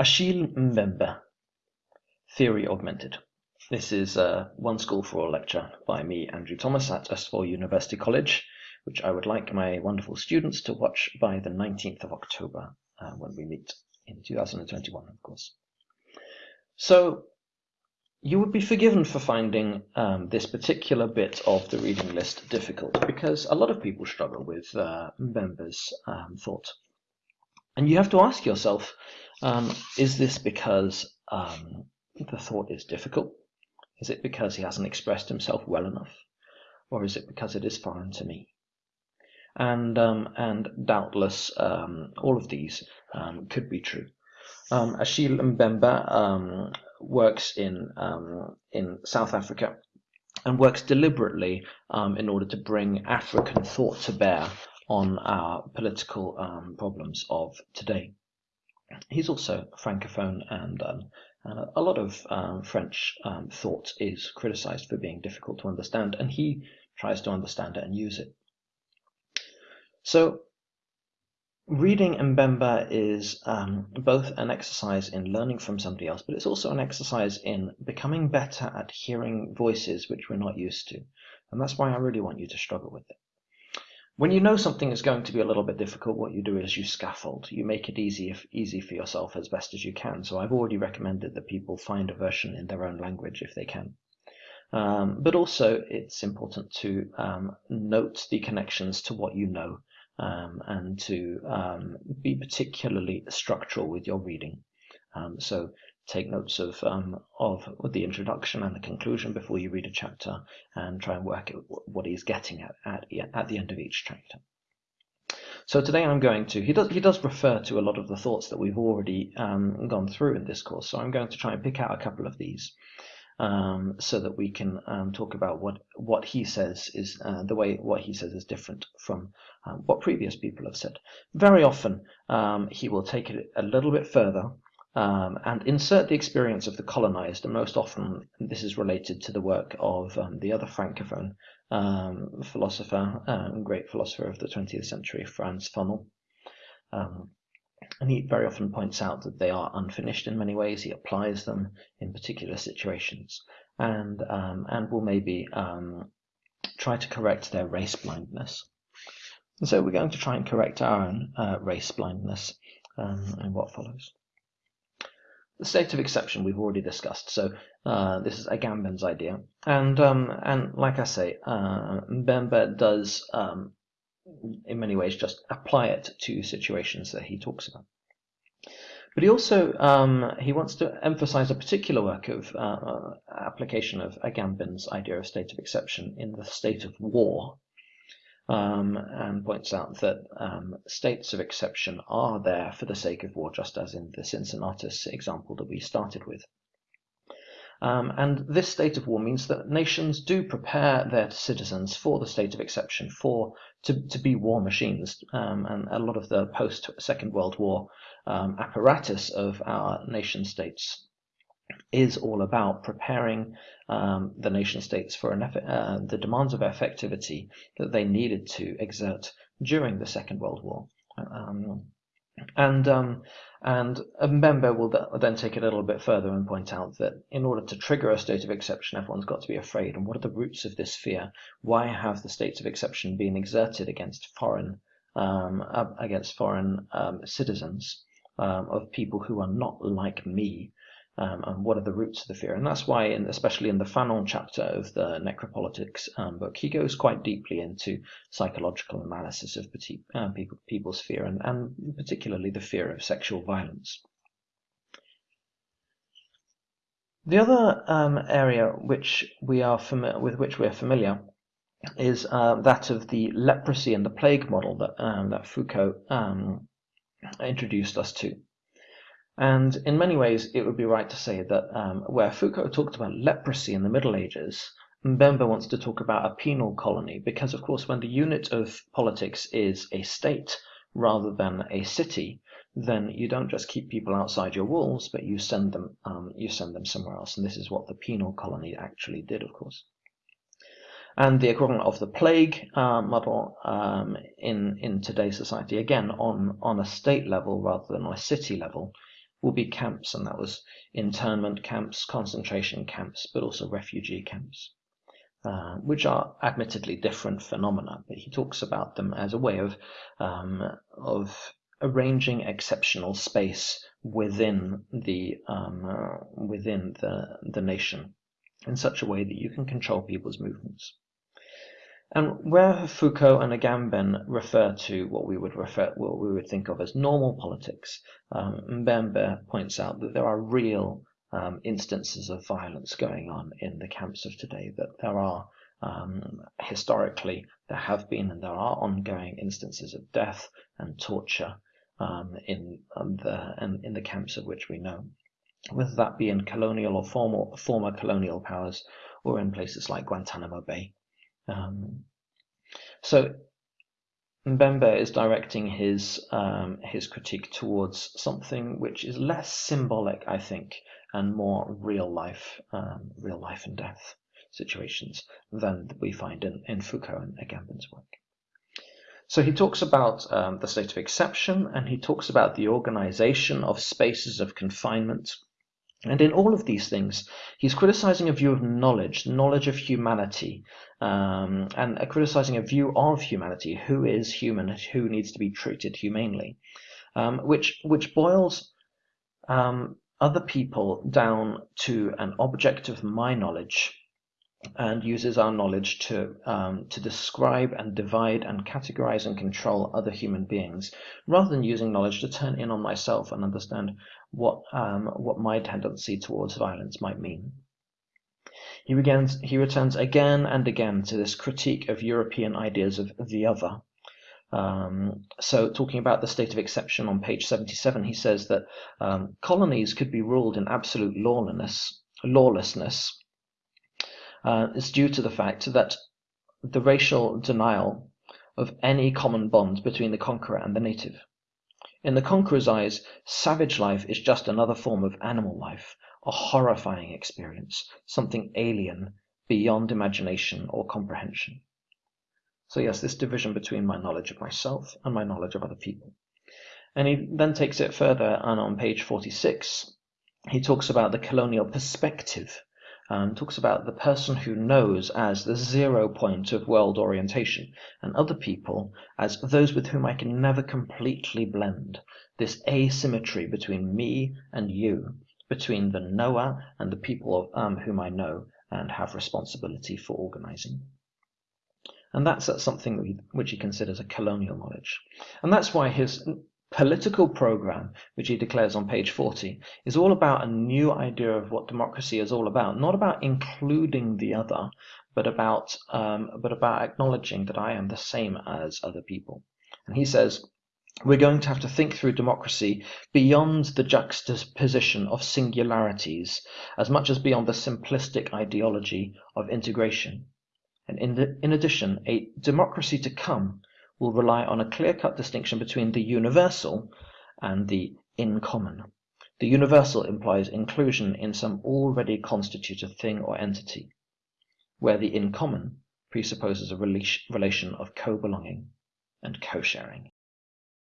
Achille Mbembe, Theory Augmented. This is a One School for All lecture by me, Andrew Thomas, at S4 University College, which I would like my wonderful students to watch by the 19th of October, uh, when we meet in 2021, of course. So, you would be forgiven for finding um, this particular bit of the reading list difficult, because a lot of people struggle with uh, um, thought. And you have to ask yourself, um, is this because um, the thought is difficult? Is it because he hasn't expressed himself well enough? Or is it because it is foreign to me? And, um, and doubtless um, all of these um, could be true. Um, Achille Mbembe um, works in, in South Africa and works deliberately in order to bring African thought to bear on our political um, problems of today. He's also francophone, and um, uh, a lot of um, French um, thought is criticized for being difficult to understand, and he tries to understand it and use it. So, reading Mbembe is um, both an exercise in learning from somebody else, but it's also an exercise in becoming better at hearing voices which we're not used to. And that's why I really want you to struggle with it. When you know something is going to be a little bit difficult, what you do is you scaffold. You make it easy, easy for yourself as best as you can. So I've already recommended that people find a version in their own language if they can. Um, but also, it's important to um, note the connections to what you know um, and to um, be particularly structural with your reading. Um, so take notes of um, of the introduction and the conclusion before you read a chapter, and try and work out what he's getting at at, at the end of each chapter. So today I'm going to he does he does refer to a lot of the thoughts that we've already um, gone through in this course. So I'm going to try and pick out a couple of these. Um, so that we can um, talk about what what he says is uh, the way what he says is different from um, what previous people have said. Very often um, he will take it a little bit further um, and insert the experience of the colonized, and most often this is related to the work of um, the other francophone um, philosopher, um, great philosopher of the 20th century, Frantz Fanon. Um, and he very often points out that they are unfinished in many ways. He applies them in particular situations, and um, and will maybe try to correct their race blindness. And so we're going to try and correct our own uh, race blindness in what follows. The state of exception we've already discussed, so uh, this is Agamben's idea, and um, and like I say, uh, Mbembe does um, in many ways just apply it to situations that he talks about. But he also um, he wants to emphasize a particular work of uh, application of Agamben's idea of state of exception in the state of war, um, and points out that um, states of exception are there for the sake of war, just as in the Cincinnatus example that we started with. Um, and this state of war means that nations do prepare their citizens for the state of exception, for to, to be war machines. Um, and a lot of the post Second World War um, apparatus of our nation states is all about preparing um, the nation states for uh, the demands of effectivity that they needed to exert during the Second World War. Um, and um, and will then take it a little bit further and point out that in order to trigger a state of exception, everyone's got to be afraid. And what are the roots of this fear? Why have the states of exception been exerted against foreign um, against foreign um, citizens um, of people who are not like me? Um, and what are the roots of the fear. And that's why, in, especially in the Fanon chapter of the Necropolitics um, book, he goes quite deeply into psychological analysis of uh, people, people's fear, and, and particularly the fear of sexual violence. The other um, area which we are with which we are familiar is uh, that of the leprosy and the plague model that, um, that Foucault um, introduced us to. And in many ways, it would be right to say that um, where Foucault talked about leprosy in the Middle Ages, Mbembe wants to talk about a penal colony, because of course, when the unit of politics is a state rather than a city, then you don't just keep people outside your walls, but you send them um, you send them somewhere else. And this is what the penal colony actually did, of course. And the equivalent of the plague uh, model um, in in today's society, again on on a state level rather than on a city level, will be camps, and that was internment camps, concentration camps, but also refugee camps, uh, which are admittedly different phenomena. But he talks about them as a way of um, of arranging exceptional space within the um, uh, within the the nation in such a way that you can control people's movements. And where Foucault and Agamben refer to what we would refer, what we would think of as normal politics, um, Mbembe points out that there are real um, instances of violence going on in the camps of today. That there are um, historically there have been and there are ongoing instances of death and torture um, in um, the in, in the camps of which we know, whether that be in colonial or former former colonial powers or in places like Guantanamo Bay. Um, so Mbembe is directing his um, his critique towards something which is less symbolic, I think, and more real life, um, real life and death situations than we find in, in Foucault and Agamben's work. So he talks about um, the state of exception, and he talks about the organization of spaces of confinement and in all of these things, he's criticizing a view of knowledge, knowledge of humanity, um, and criticizing a view of humanity, who is human, who needs to be treated humanely, um, which which boils um, other people down to an object of my knowledge, and uses our knowledge to um, to describe and divide and categorize and control other human beings, rather than using knowledge to turn in on myself and understand what um, what my tendency towards violence might mean. He begins he returns again and again to this critique of European ideas of the other. Um, so, talking about the state of exception on page 77, he says that um, colonies could be ruled in absolute lawlessness. Lawlessness uh, is due to the fact that the racial denial of any common bond between the conqueror and the native. In the conqueror's eyes, savage life is just another form of animal life, a horrifying experience, something alien, beyond imagination or comprehension. So yes, this division between my knowledge of myself and my knowledge of other people. And he then takes it further, and on page 46, he talks about the colonial perspective um, talks about the person who knows as the zero point of world orientation, and other people as those with whom I can never completely blend. This asymmetry between me and you, between the knower and the people of, um, whom I know and have responsibility for organizing. And that's, that's something which he considers a colonial knowledge. And that's why his political program, which he declares on page 40, is all about a new idea of what democracy is all about. Not about including the other, but about um, but about acknowledging that I am the same as other people. And he says, we're going to have to think through democracy beyond the juxtaposition of singularities, as much as beyond the simplistic ideology of integration. And in, the, in addition, a democracy to come will rely on a clear-cut distinction between the universal and the in common. The universal implies inclusion in some already constituted thing or entity, where the in common presupposes a relation of co-belonging and co-sharing.